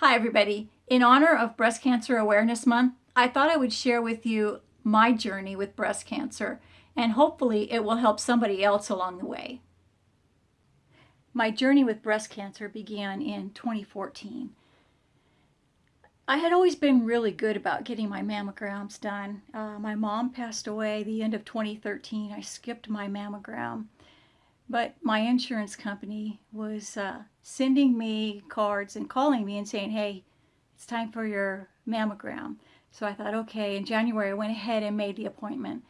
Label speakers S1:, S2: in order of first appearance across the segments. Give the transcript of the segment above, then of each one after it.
S1: Hi everybody. In honor of Breast Cancer Awareness Month, I thought I would share with you my journey with breast cancer and hopefully it will help somebody else along the way. My journey with breast cancer began in 2014. I had always been really good about getting my mammograms done. Uh, my mom passed away the end of 2013. I skipped my mammogram but my insurance company was uh, sending me cards and calling me and saying, hey, it's time for your mammogram. So I thought, okay, in January I went ahead and made the appointment.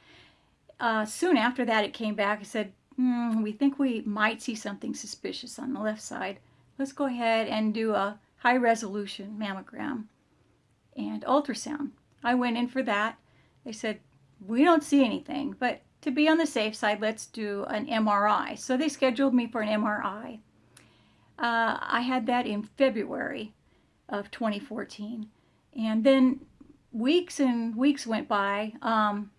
S1: Uh, soon after that it came back and said, mm, we think we might see something suspicious on the left side. Let's go ahead and do a high resolution mammogram and ultrasound. I went in for that. They said, we don't see anything, but to be on the safe side, let's do an MRI. So they scheduled me for an MRI. Uh, I had that in February of 2014. And then weeks and weeks went by. Um,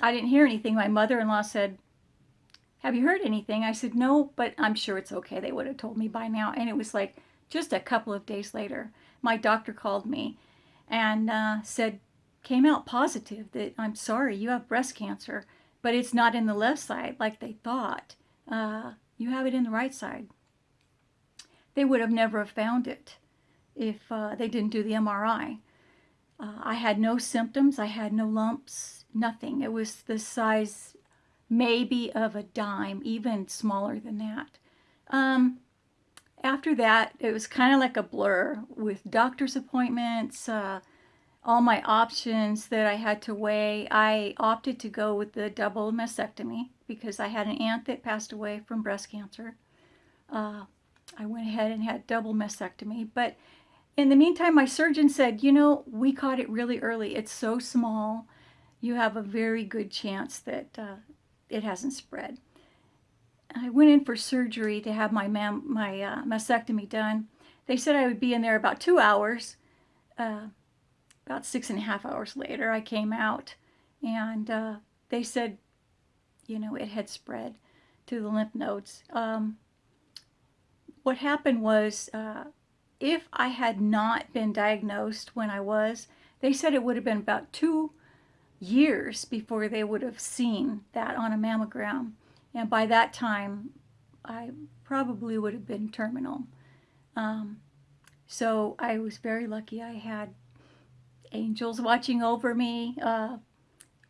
S1: I didn't hear anything. My mother-in-law said, have you heard anything? I said, no, but I'm sure it's okay. They would have told me by now. And it was like just a couple of days later, my doctor called me and uh, said, came out positive that I'm sorry, you have breast cancer but it's not in the left side like they thought. Uh, you have it in the right side. They would have never found it if uh, they didn't do the MRI. Uh, I had no symptoms. I had no lumps, nothing. It was the size maybe of a dime, even smaller than that. Um, after that, it was kind of like a blur with doctor's appointments, uh, all my options that I had to weigh, I opted to go with the double mastectomy because I had an aunt that passed away from breast cancer. Uh, I went ahead and had double mastectomy. But in the meantime, my surgeon said, you know, we caught it really early. It's so small. You have a very good chance that uh, it hasn't spread. I went in for surgery to have my, mam my uh, mastectomy done. They said I would be in there about two hours. Uh, about six and a half hours later, I came out and uh, they said, you know, it had spread to the lymph nodes. Um, what happened was, uh, if I had not been diagnosed when I was, they said it would have been about two years before they would have seen that on a mammogram. And by that time, I probably would have been terminal. Um, so I was very lucky I had angels watching over me, uh,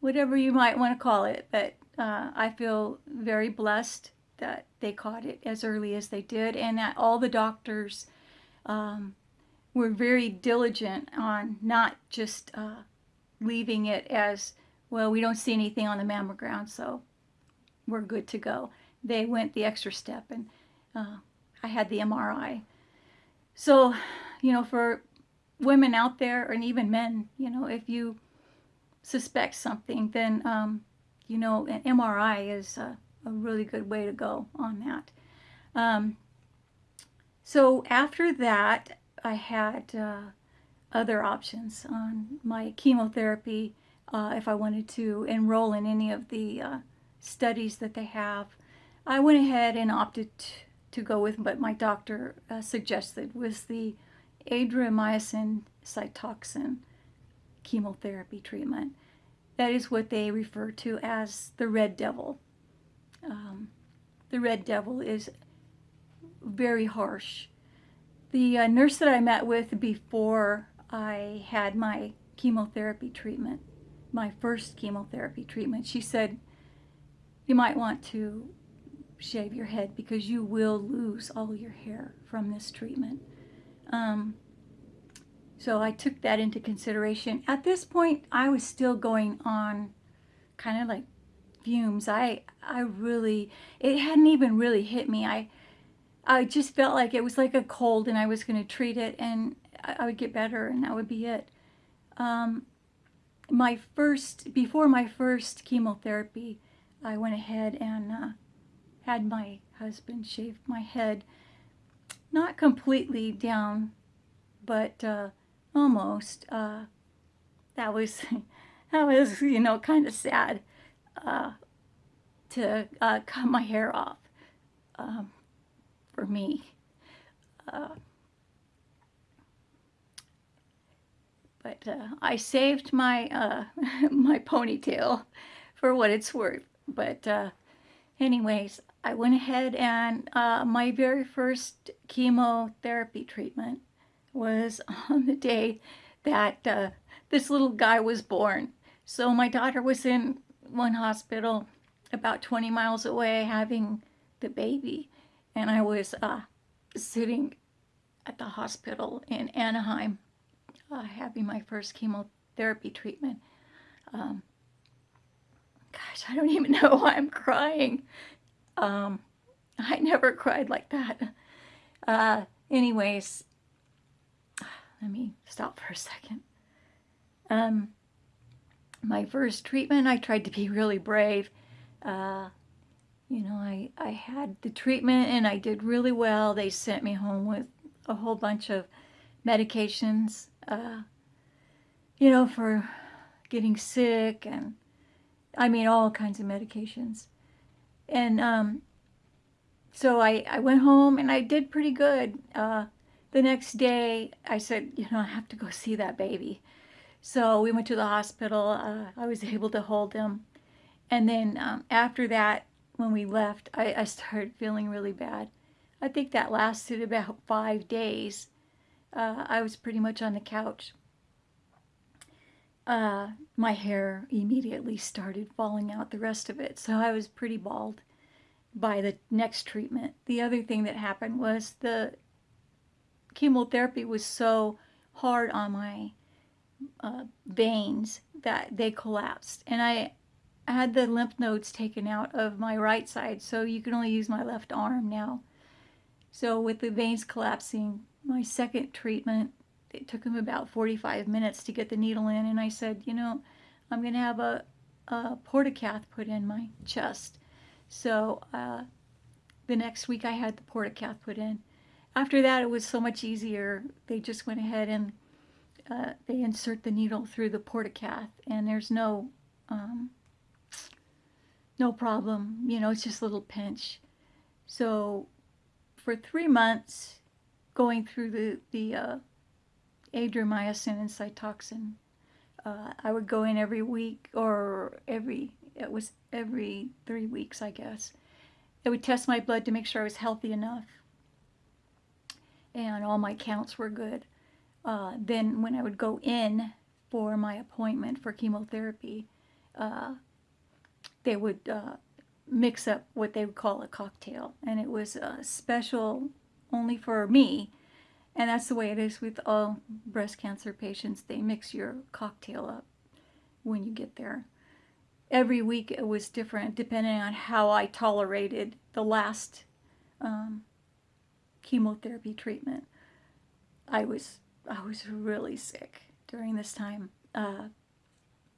S1: whatever you might want to call it. But uh, I feel very blessed that they caught it as early as they did and that all the doctors um, were very diligent on not just uh, leaving it as, well, we don't see anything on the mammogram, so we're good to go. They went the extra step and uh, I had the MRI. So, you know, for women out there and even men, you know, if you suspect something, then, um, you know, an MRI is a, a, really good way to go on that. Um, so after that, I had uh, other options on my chemotherapy uh, if I wanted to enroll in any of the uh, studies that they have. I went ahead and opted to go with what my doctor uh, suggested was the adriamycin cytoxan chemotherapy treatment. That is what they refer to as the red devil. Um, the red devil is very harsh. The uh, nurse that I met with before I had my chemotherapy treatment, my first chemotherapy treatment, she said, you might want to shave your head because you will lose all your hair from this treatment. Um, so I took that into consideration. At this point, I was still going on kind of like fumes. I, I really, it hadn't even really hit me. I, I just felt like it was like a cold and I was going to treat it and I, would get better and that would be it. Um, my first, before my first chemotherapy, I went ahead and uh, had my husband shave my head. Not completely down but uh, almost. Uh, that was, that was, you know, kind of sad uh, to uh, cut my hair off um, for me. Uh, But uh, I saved my my ponytail for what it's worth. But anyways, I went ahead and uh, my very first chemotherapy treatment was on the day that uh, this little guy was born. So my daughter was in one hospital about 20 miles away having the baby. And I was uh, sitting at the hospital in Anaheim uh, having my first chemotherapy treatment. Um, gosh, I don't even know why I'm crying. Um, I never cried like that. Uh, anyways, let me stop for a second. Um, my first treatment, I tried to be really brave. Uh, you know, I, I had the treatment and I did really well. They sent me home with a whole bunch of medications, uh, you know, for getting sick and, I mean, all kinds of medications. And um, so I, I went home and I did pretty good. Uh, the next day, I said, you know, I have to go see that baby. So we went to the hospital. Uh, I was able to hold him. And then um, after that, when we left, I, I started feeling really bad. I think that lasted about five days. Uh, I was pretty much on the couch. Uh, my hair immediately started falling out the rest of it, so I was pretty bald by the next treatment. The other thing that happened was the chemotherapy was so hard on my uh, veins that they collapsed. And I, I had the lymph nodes taken out of my right side, so you can only use my left arm now. So with the veins collapsing, my second treatment, it took him about 45 minutes to get the needle in. And I said, you know, I'm going to have a, a portacath put in my chest. So uh, the next week I had the portacath put in. After that, it was so much easier. They just went ahead and uh, they insert the needle through the portacath and there's no um, no problem. You know, it's just a little pinch. So for three months going through the, the uh, adriamycin and Cytoxan. Uh, I would go in every week or every, it was every three weeks, I guess. It would test my blood to make sure I was healthy enough. And all my counts were good. Uh, then when I would go in for my appointment for chemotherapy, uh, they would uh, mix up what they would call a cocktail. And it was uh, special only for me. And that's the way it is with all breast cancer patients. They mix your cocktail up when you get there. Every week it was different depending on how I tolerated the last um, chemotherapy treatment. I was I was really sick during this time. Uh,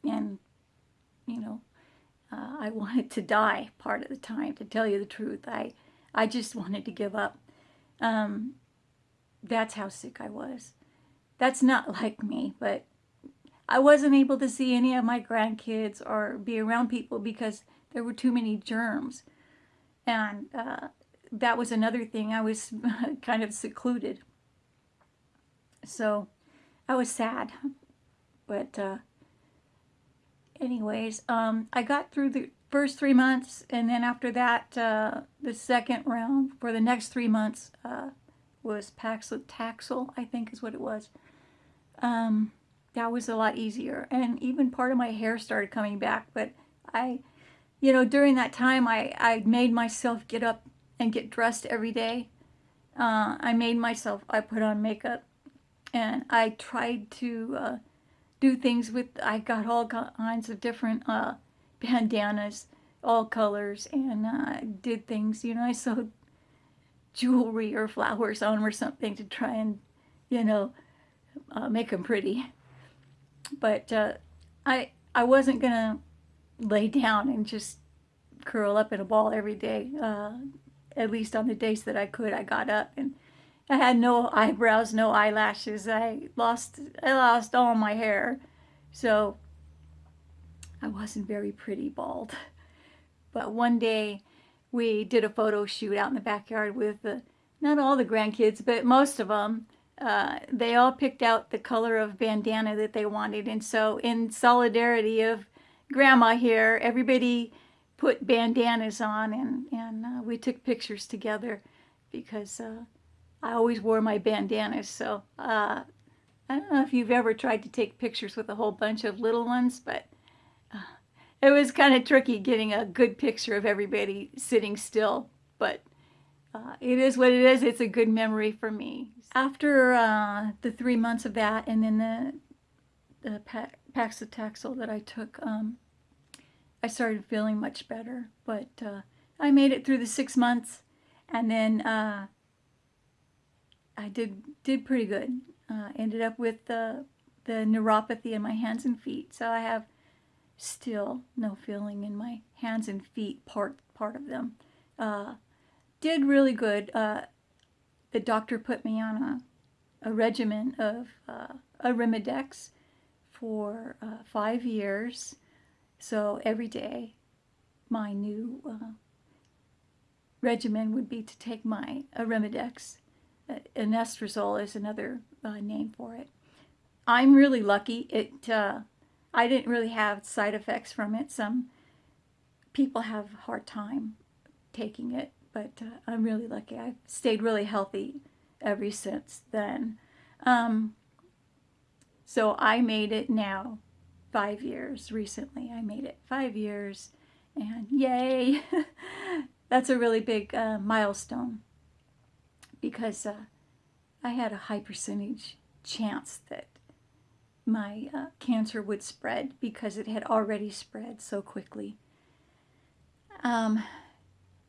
S1: and, you know, uh, I wanted to die part of the time, to tell you the truth. I, I just wanted to give up. Um, that's how sick I was. That's not like me, but I wasn't able to see any of my grandkids or be around people because there were too many germs. And uh, that was another thing. I was kind of secluded. So I was sad. But uh, anyways, um, I got through the first three months, and then after that, uh, the second round for the next three months uh, was Paclitaxel, I think is what it was. Um, that was a lot easier, and even part of my hair started coming back, but I, you know, during that time, I, I made myself get up and get dressed every day. Uh, I made myself, I put on makeup, and I tried to uh, do things with, I got all kinds of different uh, bandanas, all colors, and uh, did things, you know, I sewed jewelry or flowers on or something to try and, you know, uh, make them pretty. But uh, I, I wasn't going to lay down and just curl up in a ball every day. Uh, at least on the days that I could, I got up and I had no eyebrows, no eyelashes. I lost, I lost all my hair. So I wasn't very pretty bald. But one day we did a photo shoot out in the backyard with the, not all the grandkids, but most of them. uh, they all picked out the color of bandana that they wanted. And so in solidarity of grandma here, everybody put bandanas on and, and uh, we took pictures together because uh, I always wore my bandanas. So uh, I don't know if you've ever tried to take pictures with a whole bunch of little ones, but uh, it was kind of tricky getting a good picture of everybody sitting still. But uh, it is what it is. It's a good memory for me. After uh, the three months of that and then the, the paclitaxel that I took, um, I started feeling much better. But uh, I made it through the six months and then uh, I did, did pretty good. Uh, ended up with the, the neuropathy in my hands and feet. So I have still no feeling in my hands and feet, part, part of them. Uh, did really good. Uh, the doctor put me on a, a regimen of uh, Arimidex for uh, five years. So every day, my new uh, regimen would be to take my Arimidex. Uh, anastrozole is another uh, name for it. I'm really lucky. It uh, I didn't really have side effects from it. Some people have a hard time taking it but uh, I'm really lucky. I've stayed really healthy ever since then. Um, so I made it now five years recently. I made it five years and yay! That's a really big uh, milestone because uh, I had a high percentage chance that my uh, cancer would spread because it had already spread so quickly. Um,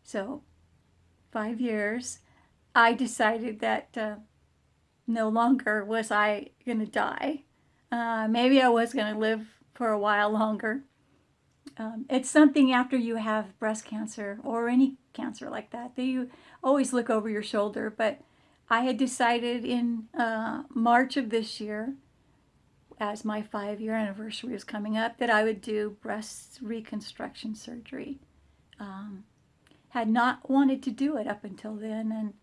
S1: so five years, I decided that uh, no longer was I going to die. Uh, maybe I was going to live for a while longer. Um, it's something after you have breast cancer or any cancer like that that you always look over your shoulder. But I had decided in uh, March of this year, as my five-year anniversary was coming up, that I would do breast reconstruction surgery. Um, had not wanted to do it up until then. And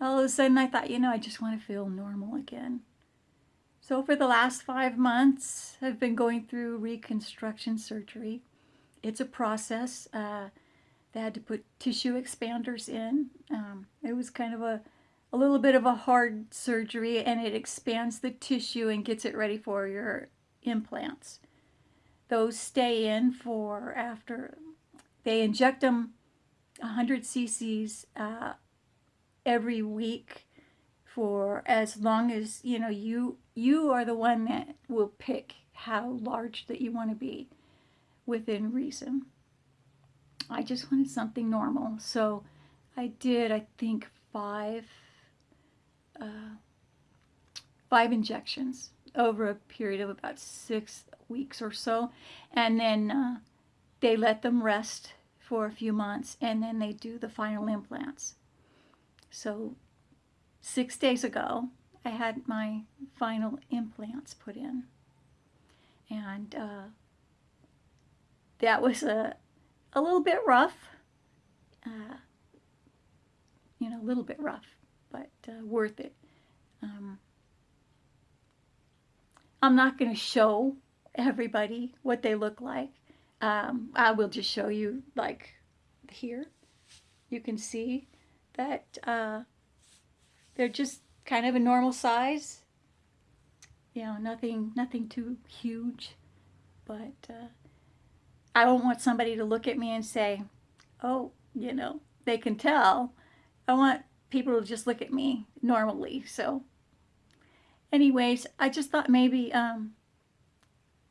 S1: all of a sudden I thought, you know, I just want to feel normal again. So for the last five months, I've been going through reconstruction surgery. It's a process. Uh, they had to put tissue expanders in. Um, it was kind of a, a little bit of a hard surgery and it expands the tissue and gets it ready for your implants. Those stay in for after, they inject them 100 cc's uh, every week for as long as you know you you are the one that will pick how large that you want to be within reason I just wanted something normal so I did I think five uh, five injections over a period of about six weeks or so and then uh, they let them rest for a few months and then they do the final implants. So six days ago, I had my final implants put in. And uh, that was a, a little bit rough. Uh, you know, a little bit rough, but uh, worth it. Um, I'm not going to show everybody what they look like um, I will just show you like here. You can see that uh, they're just kind of a normal size. You know, nothing, nothing too huge, but uh, I don't want somebody to look at me and say, oh, you know, they can tell. I want people to just look at me normally. So anyways, I just thought maybe um,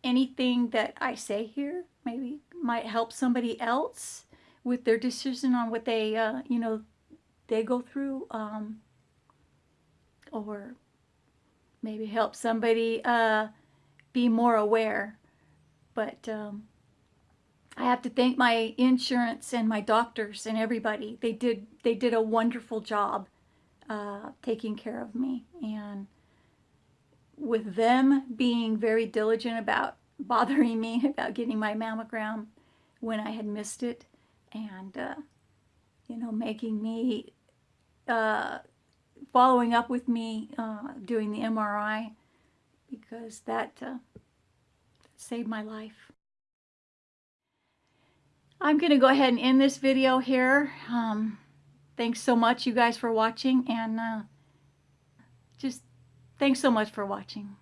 S1: anything that I say here maybe might help somebody else with their decision on what they, uh, you know, they go through, um, or maybe help somebody uh, be more aware. But um, I have to thank my insurance and my doctors and everybody. They did they did a wonderful job uh, taking care of me, and with them being very diligent about bothering me about getting my mammogram when I had missed it and, uh, you know, making me uh, following up with me uh, doing the MRI because that uh, saved my life. I'm going to go ahead and end this video here. Um, thanks so much, you guys, for watching. And uh, just thanks so much for watching.